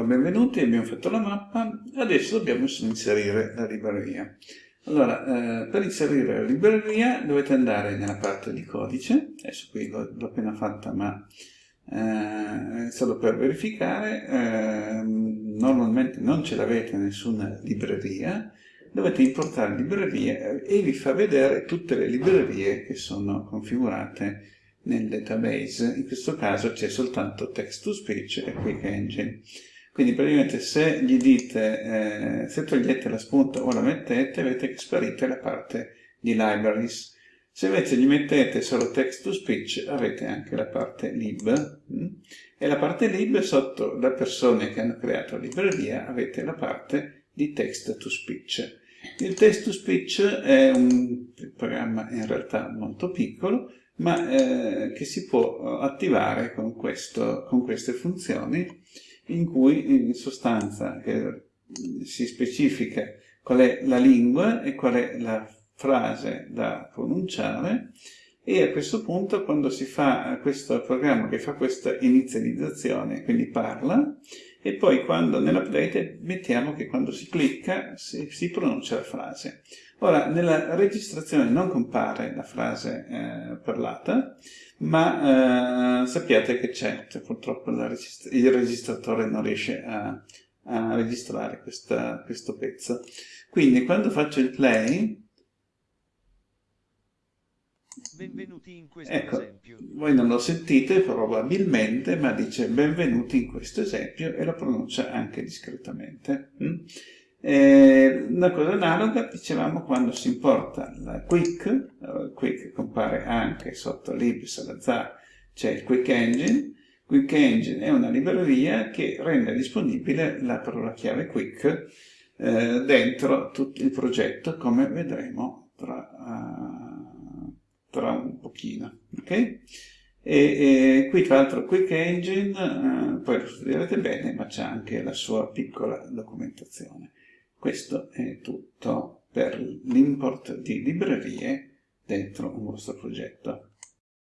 benvenuti, abbiamo fatto la mappa, adesso dobbiamo inserire la libreria. Allora, eh, per inserire la libreria dovete andare nella parte di codice, adesso qui l'ho appena fatta ma eh, solo per verificare, eh, normalmente non ce l'avete nessuna libreria, dovete importare librerie e vi fa vedere tutte le librerie che sono configurate nel database, in questo caso c'è soltanto text to speech e quick engine. Quindi praticamente se gli dite, eh, se togliete la spunta o la mettete, avete che sparite la parte di libraries. Se invece gli mettete solo text to speech, avete anche la parte lib. Hm? E la parte lib, sotto le persone che hanno creato la libreria, avete la parte di text to speech. Il text to speech è un programma in realtà molto piccolo, ma eh, che si può attivare con, questo, con queste funzioni in cui in sostanza eh, si specifica qual è la lingua e qual è la frase da pronunciare e a questo punto quando si fa questo programma che fa questa inizializzazione, quindi parla, e poi quando nell'update mettiamo che quando si clicca si, si, pronuncia la frase. Ora, nella registrazione non compare la frase eh, parlata, ma eh, sappiate che c'è, cioè, purtroppo registra il registratore non riesce a, a registrare questa, questo pezzo. Quindi quando faccio il play, Benvenuti in questo ecco, esempio. Voi non lo sentite probabilmente, ma dice benvenuti in questo esempio e lo pronuncia anche discretamente. Mm? Eh, una cosa analoga dicevamo quando si importa la quick, quick compare anche sotto lib Salazar, c'è il quick engine, quick engine è una libreria che rende disponibile la parola chiave quick eh, dentro tutto il progetto come vedremo tra, uh, tra un pochino. Okay? E, e, qui tra l'altro Quick Engine, eh, poi lo studierete bene, ma c'è anche la sua piccola documentazione. Questo è tutto per l'import di librerie dentro un vostro progetto.